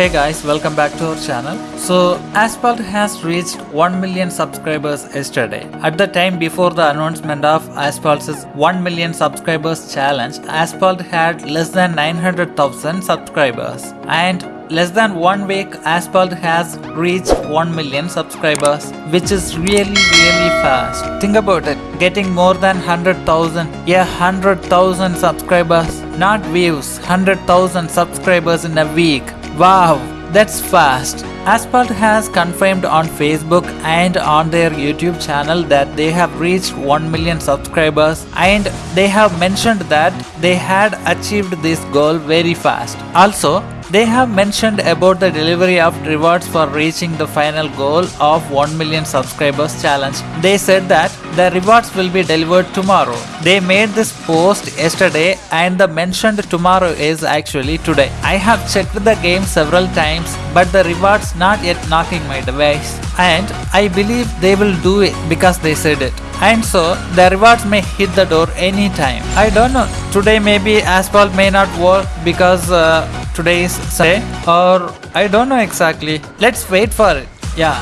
Hey guys, welcome back to our channel. So, Asphalt has reached 1 million subscribers yesterday. At the time before the announcement of Asphalt's 1 million subscribers challenge, Asphalt had less than 900,000 subscribers. And less than one week, Asphalt has reached 1 million subscribers, which is really, really fast. Think about it getting more than 100,000, yeah, 100,000 subscribers, not views, 100,000 subscribers in a week. Wow, that's fast. Asphalt has confirmed on Facebook and on their YouTube channel that they have reached 1 million subscribers and they have mentioned that they had achieved this goal very fast. Also, they have mentioned about the delivery of rewards for reaching the final goal of 1 million subscribers challenge. They said that the rewards will be delivered tomorrow. They made this post yesterday and the mentioned tomorrow is actually today. I have checked the game several times but the rewards not yet knocking my device and I believe they will do it because they said it and so the rewards may hit the door anytime. I don't know. Today maybe asphalt may not work because uh, today is Sunday or I don't know exactly. Let's wait for it. Yeah.